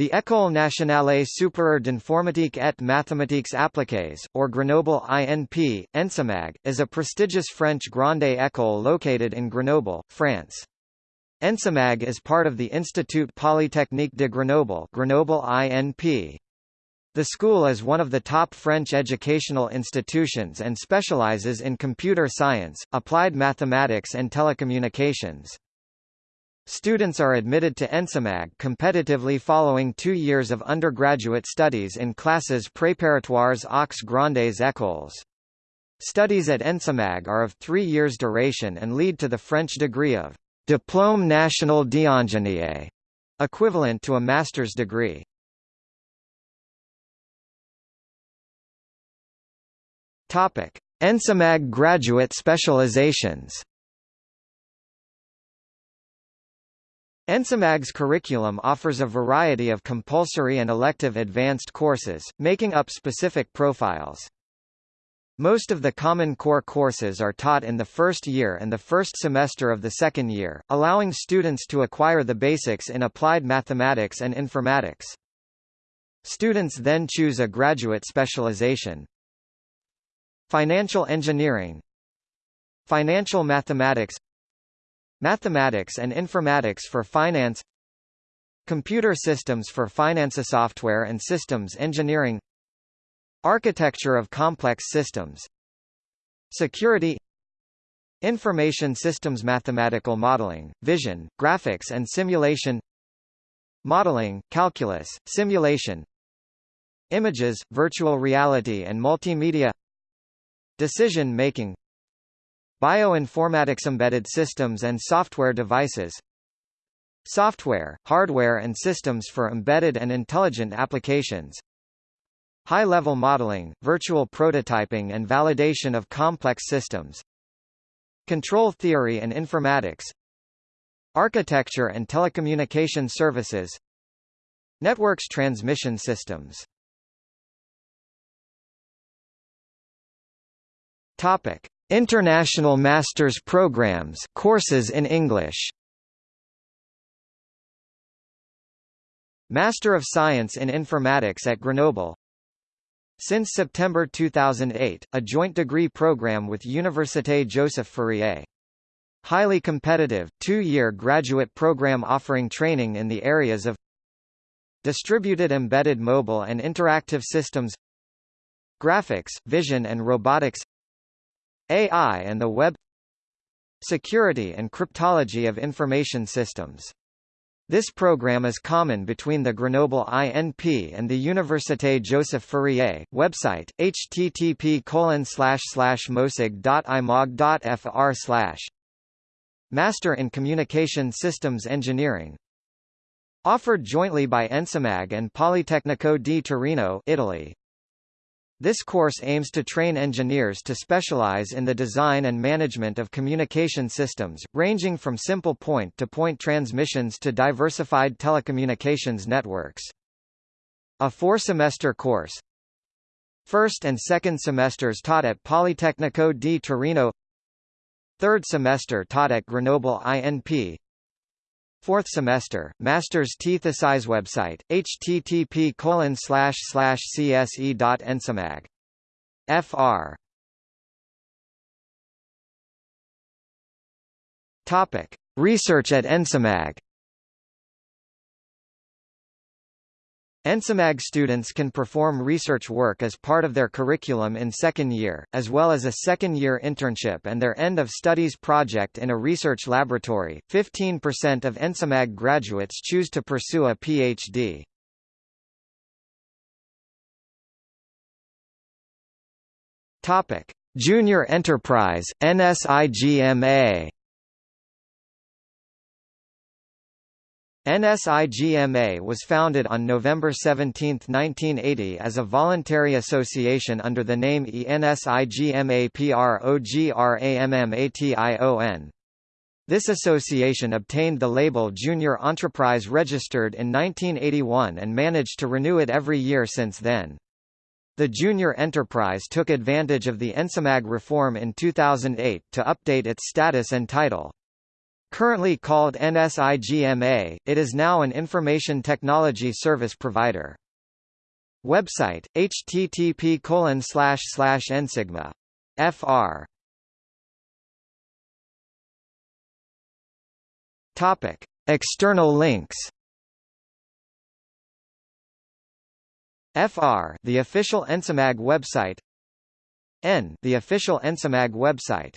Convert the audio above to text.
The École nationale supérieure d'informatique et mathématiques appliquées, or Grenoble INP, ENSIMAG, is a prestigious French grande école located in Grenoble, France. ENSIMAG is part of the Institut Polytechnique de Grenoble Grenoble INP. The school is one of the top French educational institutions and specializes in computer science, applied mathematics and telecommunications. Students are admitted to ENSIMAG competitively following two years of undergraduate studies in classes préparatoires aux grandes écoles. Studies at ENSIMAG are of three years duration and lead to the French degree of Diplôme national d'ingénieur, equivalent to a master's degree. ENSIMAG graduate specializations. ENSIMAG's curriculum offers a variety of compulsory and elective advanced courses, making up specific profiles. Most of the Common Core courses are taught in the first year and the first semester of the second year, allowing students to acquire the basics in applied mathematics and informatics. Students then choose a graduate specialization. Financial engineering Financial mathematics Mathematics and Informatics for Finance Computer Systems for Finance Software and Systems Engineering Architecture of Complex Systems Security Information Systems Mathematical Modeling, Vision, Graphics and Simulation Modeling, Calculus, Simulation Images, Virtual Reality and Multimedia Decision Making Bioinformatics Embedded systems and software devices. Software, hardware and systems for embedded and intelligent applications. High-level modeling, virtual prototyping and validation of complex systems. Control theory and informatics. Architecture and telecommunication services. Networks transmission systems. Topic International Masters Programs courses in English. Master of Science in Informatics at Grenoble. Since September 2008, a joint degree program with Université Joseph Fourier. Highly competitive, two-year graduate program offering training in the areas of Distributed Embedded Mobile and Interactive Systems. Graphics, Vision and Robotics AI and the Web Security and Cryptology of Information Systems. This program is common between the Grenoble INP and the Université Joseph Fourier. Website: http mosig.imag.fr slash Master in Communication Systems Engineering. Offered jointly by Ensimag and Politecnico di Torino, Italy. This course aims to train engineers to specialize in the design and management of communication systems, ranging from simple point-to-point -point transmissions to diversified telecommunications networks. A four-semester course. First and second semesters taught at Politecnico di Torino. Third semester taught at Grenoble INP Fourth semester, Master's Thesis website, http colon slash slash cse.ensimag. Fr. Topic: Research at Ensimag. ENSIMAG students can perform research work as part of their curriculum in second year, as well as a second-year internship and their end-of-studies project in a research laboratory. 15% of ENSIMAG graduates choose to pursue a PhD. Topic: Junior Enterprise NSIGMA NSIGMA was founded on November 17, 1980 as a voluntary association under the name ENSIGMAPROGRAMMATION. This association obtained the label Junior Enterprise registered in 1981 and managed to renew it every year since then. The Junior Enterprise took advantage of the ENSIMAG reform in 2008 to update its status and title. Currently called NSIGMA, it is now an information technology service provider. Website, http colon slash slash nsigma. fr. Topic. External links FR the official Ensimag website N the official Ensimag website